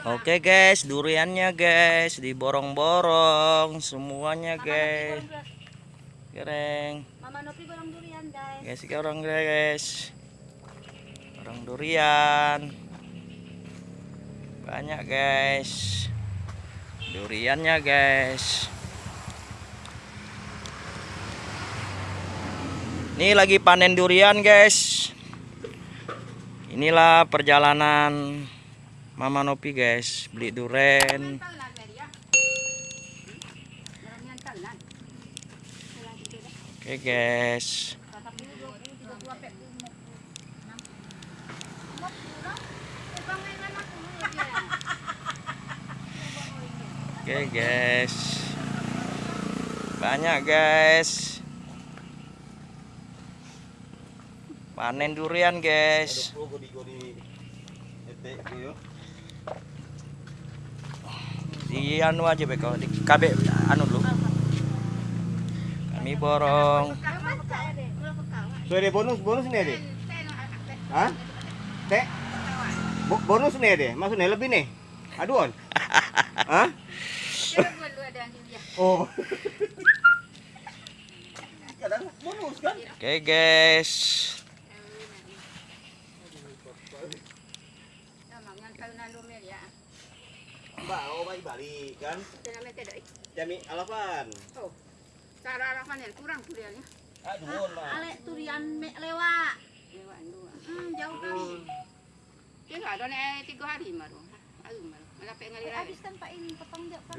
Oke guys, duriannya guys diborong-borong semuanya guys. Gereng. Mama Nopi borong durian guys. Guys, orang guys. Orang durian. Banyak guys. Duriannya guys. Ini lagi panen durian guys. Inilah perjalanan Mama Nopi guys, beli ya. Na. Oke guys. Tatak dulu 20, 32 pek mo. Mo pura. Ibangay nga na kuno yan. Oke guys. Banyak guys. Panen durian guys. Di anu aja beko, di KB anu dulu. Kami borong. Ada bonus bonus nih deh. Hah? Teh? Bo- bonus nih deh. Maksudnya lebih nih. Aduan. Hah? Oh. Kan? Oke guys. Mbak, oh balik balik kan? Jami alapan. Oh. Cara arah manel kurang durian ya. Aduh, Mbak. Ale durian me lewa. Lewa dua. Hmm, jauh kali. Dia nggak ada nih tiga hari maru. Aduh maru. Malapit ngali lagi. Habis tanpa ini potong dia kan.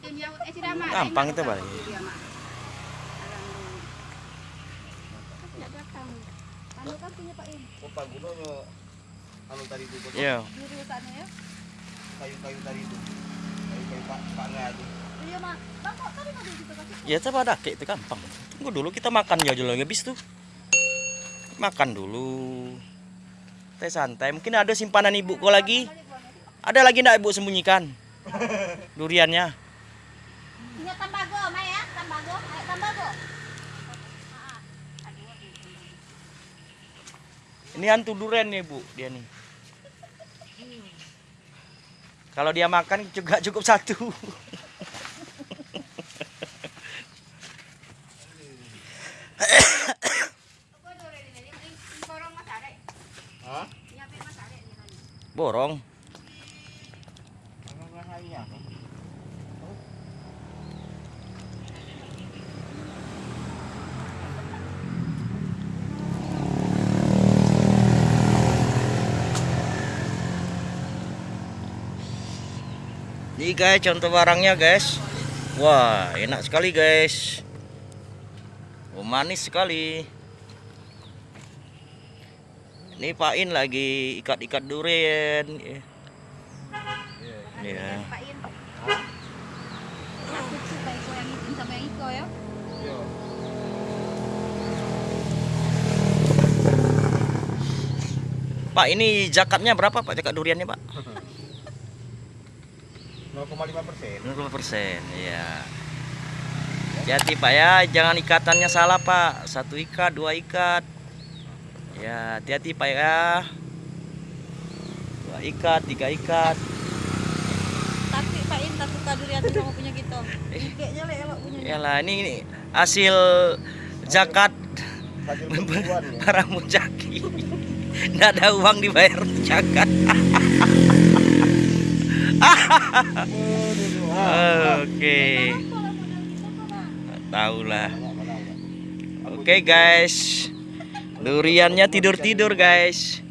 Tim jauh eh tidak mah. Gampang itu. Ya datang. Anu kan punya Pak In. Oh, Pak Gunanya anu tadi itu. Yo. Juru sana ya. Kayu-kayu tadi itu. Kayu-kayu Pak Pak Nga itu. Iya mah. Bang kok tadi mau gitu kasih. Ya coba ada kayak itu gampang. Tunggu dulu kita makan ya dulu habis tuh. Makan dulu. Teh santai. Mungkin ada simpanan ibu kok lagi. Ada lagi enggak ibu sembunyikan? Duriannya. Punya tambago, ya? Tambago. Ayo tambago. Ini hantu durian nih bu, dia nih. Kalau dia makan juga cukup satu. Borong. Ini guys contoh barangnya guys. Wah enak sekali guys. Oh, manis sekali. Ini Pak In lagi ikat-ikat durian. Ya. Pak ya. Iya. Pak ini zakatnya berapa Pak zakat duriannya Pak? 0,5 persen. 0 persen, ya. Hati Pak ya, jangan ikatannya salah Pak. Satu ikat, dua ikat. Ya, hati-hati Pak ya. Dua ikat, tiga ikat. Tapi Pak In tak suka durian sama punya gitu. Kayaknya le elok punya. Yalah, ini, ini hasil zakat penipuan ya. para mujaki. Nggak ada uang dibayar zakat. Oke. Tahu lah. Oke guys. Duriannya tidur-tidur guys.